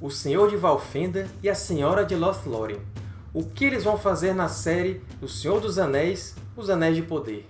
o Senhor de Valfenda e a Senhora de Lothlórien. O que eles vão fazer na série O Senhor dos Anéis, Os Anéis de Poder?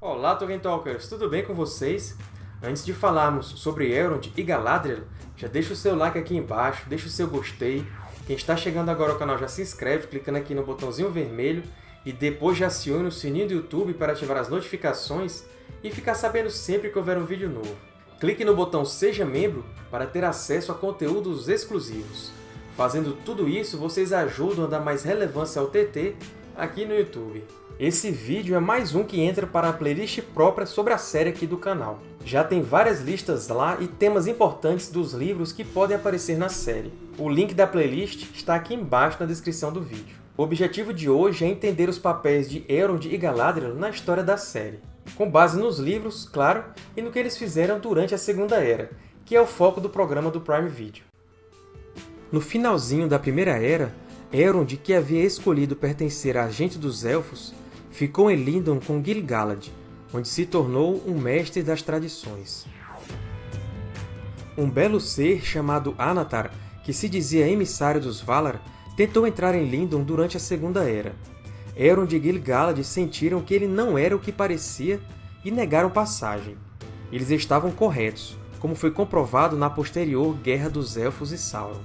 Olá, Tolkien Talkers! Tudo bem com vocês? Antes de falarmos sobre Elrond e Galadriel, já deixa o seu like aqui embaixo, deixa o seu gostei. Quem está chegando agora ao canal já se inscreve clicando aqui no botãozinho vermelho e depois já acione o sininho do YouTube para ativar as notificações e ficar sabendo sempre que houver um vídeo novo. Clique no botão Seja Membro para ter acesso a conteúdos exclusivos. Fazendo tudo isso, vocês ajudam a dar mais relevância ao TT aqui no YouTube. Esse vídeo é mais um que entra para a playlist própria sobre a série aqui do canal. Já tem várias listas lá e temas importantes dos livros que podem aparecer na série. O link da playlist está aqui embaixo na descrição do vídeo. O objetivo de hoje é entender os papéis de Elrond e Galadriel na história da série, com base nos livros, claro, e no que eles fizeram durante a Segunda Era, que é o foco do programa do Prime Video. No finalzinho da Primeira Era, Elrond, que havia escolhido pertencer à gente dos Elfos, ficou em Lindon com Gil-galad, onde se tornou um mestre das tradições. Um belo ser chamado Anatar, que se dizia emissário dos Valar, tentou entrar em Lindon durante a Segunda Era. Elrond e Gil-galad sentiram que ele não era o que parecia e negaram passagem. Eles estavam corretos, como foi comprovado na posterior Guerra dos Elfos e Sauron.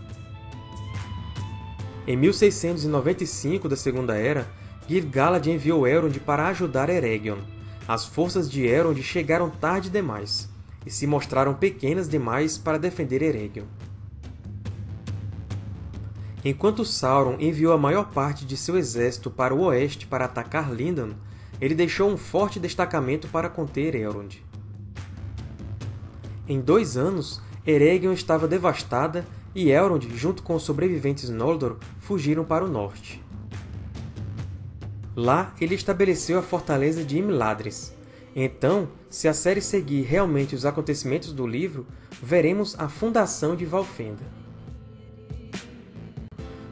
Em 1695 da Segunda Era, Gil-galad enviou Elrond para ajudar Eregion, as forças de Elrond chegaram tarde demais, e se mostraram pequenas demais para defender Eregion. Enquanto Sauron enviou a maior parte de seu exército para o oeste para atacar Lindon, ele deixou um forte destacamento para conter Elrond. Em dois anos, Eregion estava devastada e Elrond, junto com os sobreviventes Noldor, fugiram para o norte. Lá, ele estabeleceu a fortaleza de Imladris. Então, se a série seguir realmente os acontecimentos do livro, veremos a fundação de Valfenda.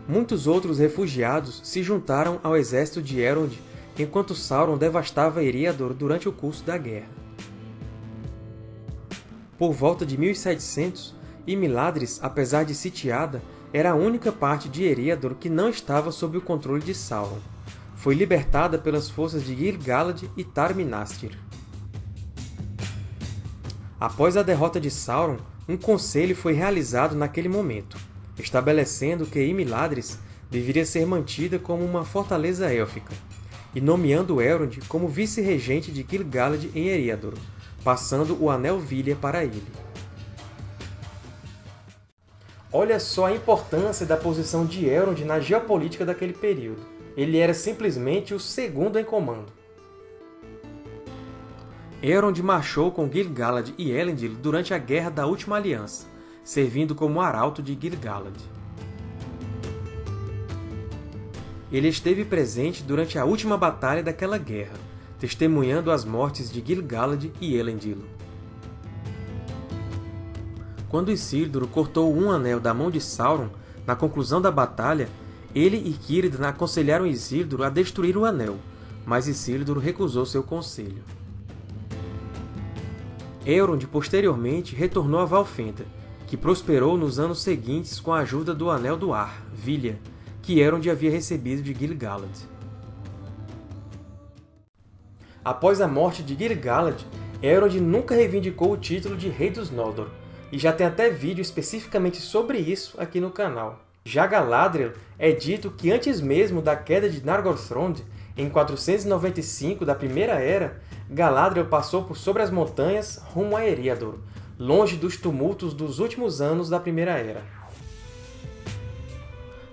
Muitos outros refugiados se juntaram ao exército de Elrond enquanto Sauron devastava Eriador durante o curso da guerra. Por volta de 1700, Imladris, apesar de sitiada, era a única parte de Eriador que não estava sob o controle de Sauron foi libertada pelas forças de Gil-galad e Tar-Minastir. Após a derrota de Sauron, um conselho foi realizado naquele momento, estabelecendo que Imladris deveria ser mantida como uma fortaleza élfica, e nomeando Elrond como vice-regente de Gil-galad em Eriador, passando o Anel Vilha para ele. Olha só a importância da posição de Elrond na geopolítica daquele período ele era simplesmente o segundo em comando. Elrond marchou com Gil-galad e Elendil durante a Guerra da Última Aliança, servindo como arauto de Gil-galad. Ele esteve presente durante a última batalha daquela guerra, testemunhando as mortes de Gil-galad e Elendil. Quando Isildur cortou um anel da mão de Sauron, na conclusão da batalha, ele e Círdan aconselharam Isildur a destruir o Anel, mas Isildur recusou seu conselho. Elrond posteriormente retornou a Valfenda, que prosperou nos anos seguintes com a ajuda do Anel do Ar, Vilha, que Elrond havia recebido de Gil-galad. Após a morte de Gil-galad, Elrond nunca reivindicou o título de Rei dos Noldor, e já tem até vídeo especificamente sobre isso aqui no canal. Já Galadriel é dito que antes mesmo da queda de Nargothrond, em 495 da Primeira Era, Galadriel passou por sobre as montanhas rumo a Eriador, longe dos tumultos dos últimos anos da Primeira Era.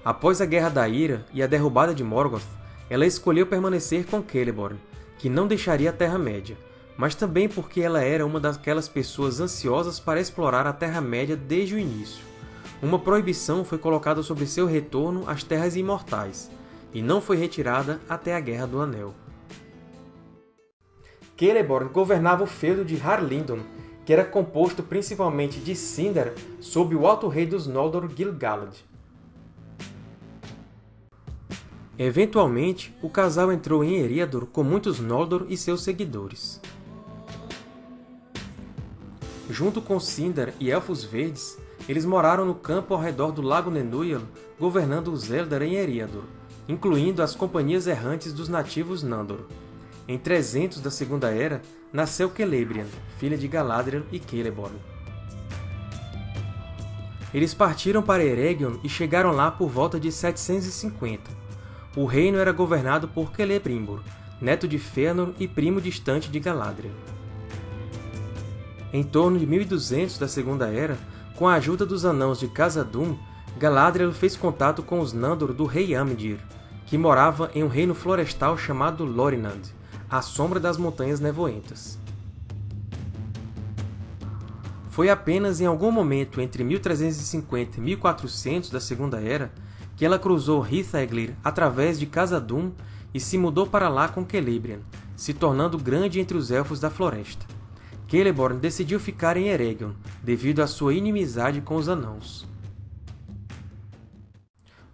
Após a Guerra da Ira e a derrubada de Morgoth, ela escolheu permanecer com Celeborn, que não deixaria a Terra-média, mas também porque ela era uma daquelas pessoas ansiosas para explorar a Terra-média desde o início uma proibição foi colocada sobre seu retorno às Terras Imortais, e não foi retirada até a Guerra do Anel. Celeborn governava o feudo de Harlindon, que era composto principalmente de Sindar sob o Alto Rei dos Noldor Gil-galad. Eventualmente, o casal entrou em Eriador com muitos Noldor e seus seguidores. Junto com Sindar e Elfos Verdes, eles moraram no campo ao redor do Lago Nenúyal, governando os Eldar em Eriador, incluindo as companhias errantes dos nativos Nandor. Em 300 da Segunda Era, nasceu Celebrian, filha de Galadriel e Celeborn. Eles partiram para Eregion e chegaram lá por volta de 750. O reino era governado por Celebrimbor, neto de Fëanor e primo distante de Galadriel. Em torno de 1200 da Segunda Era, com a ajuda dos Anãos de Khazad-dûm, Galadriel fez contato com os Nandor do rei Amdir, que morava em um reino florestal chamado Lorinand, à sombra das Montanhas Nevoentas. Foi apenas em algum momento entre 1350 e 1400 da Segunda Era que ela cruzou Ritheglir através de Khazad-dûm e se mudou para lá com Celebrian, se tornando grande entre os Elfos da Floresta. Celeborn decidiu ficar em Eregion, devido à sua inimizade com os Anãos.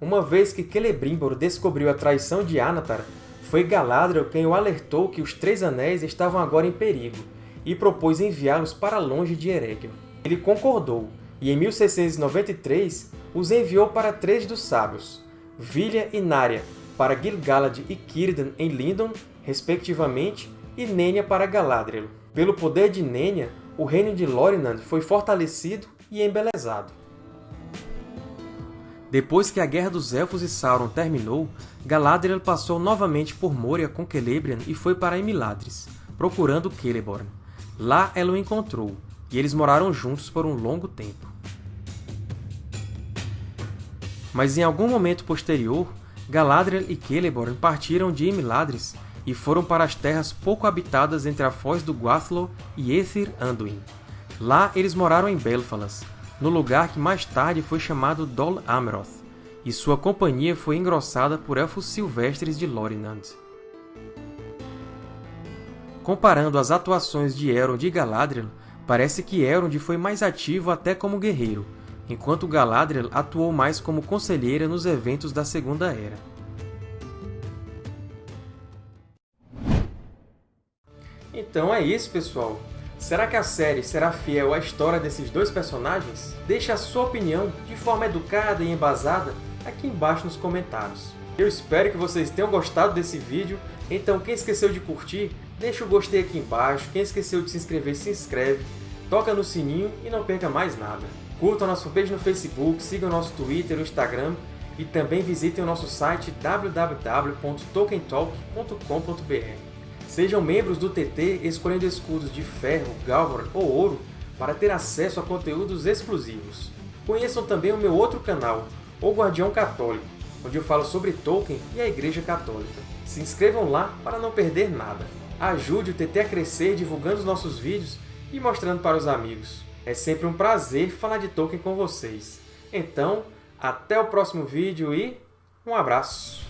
Uma vez que Celebrimbor descobriu a traição de Anatar, foi Galadriel quem o alertou que os Três Anéis estavam agora em perigo, e propôs enviá-los para longe de Eregion. Ele concordou, e em 1693 os enviou para três dos Sábios, Vilha e Narya, para Gil-galad e Círdan em Lindon, respectivamente, e Nenya para Galadriel. Pelo poder de Nenya, o reino de Lorinand foi fortalecido e embelezado. Depois que a Guerra dos Elfos e Sauron terminou, Galadriel passou novamente por Moria com Celebrian e foi para Imladris, procurando Celeborn. Lá ela o encontrou, e eles moraram juntos por um longo tempo. Mas em algum momento posterior, Galadriel e Celeborn partiram de Imladris e foram para as terras pouco habitadas entre a foz do Guathlo e Ethir Anduin. Lá eles moraram em Belfalas, no lugar que mais tarde foi chamado Dol Amroth, e sua companhia foi engrossada por elfos silvestres de Lorinand. Comparando as atuações de Elrond e Galadriel, parece que Elrond foi mais ativo até como guerreiro, enquanto Galadriel atuou mais como conselheira nos eventos da Segunda Era. Então é isso, pessoal! Será que a série será fiel à história desses dois personagens? Deixe a sua opinião de forma educada e embasada aqui embaixo nos comentários. Eu espero que vocês tenham gostado desse vídeo, então quem esqueceu de curtir, deixa o gostei aqui embaixo, quem esqueceu de se inscrever, se inscreve, toca no sininho e não perca mais nada. Curtam nosso fanpage no Facebook, sigam nosso Twitter e Instagram e também visitem o nosso site www.tokentalk.com.br. Sejam membros do TT escolhendo escudos de ferro, galvan ou ouro para ter acesso a conteúdos exclusivos. Conheçam também o meu outro canal, O Guardião Católico, onde eu falo sobre Tolkien e a Igreja Católica. Se inscrevam lá para não perder nada. Ajude o TT a crescer divulgando os nossos vídeos e mostrando para os amigos. É sempre um prazer falar de Tolkien com vocês. Então, até o próximo vídeo e um abraço!